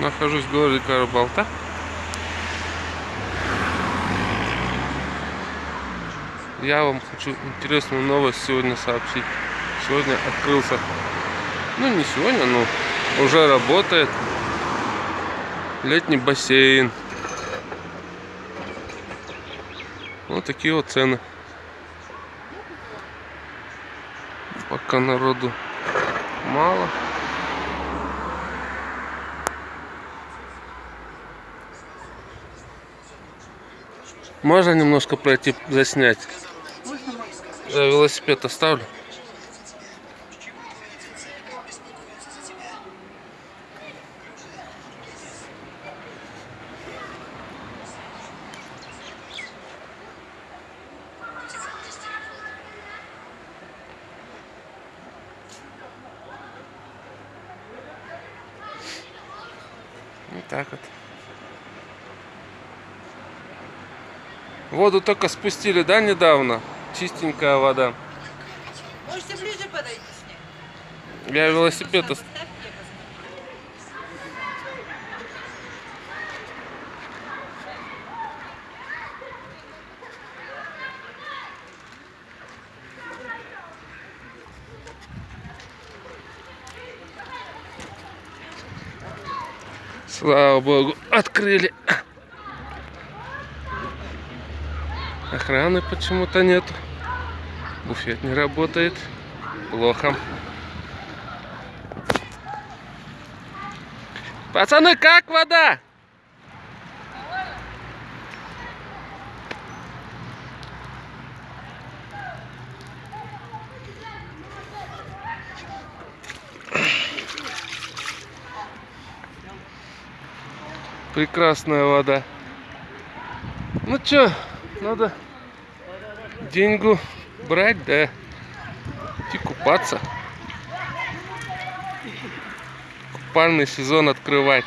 Нахожусь в городе Карабалта. Я вам хочу интересную новость сегодня сообщить. Сегодня открылся, ну не сегодня, но уже работает летний бассейн. Вот такие вот цены. Пока народу мало. Можно немножко пройти заснять? Я велосипед оставлю. Вот так вот. Воду только спустили, да, недавно? Чистенькая вода. Можете ближе подойти с ней. Я велосипед. Слава богу, открыли. Охраны почему-то нет. Буфет не работает. Плохо. Пацаны, как вода? Прекрасная вода. Ну чё, надо деньгу брать, да и купаться. Купальный сезон открывать.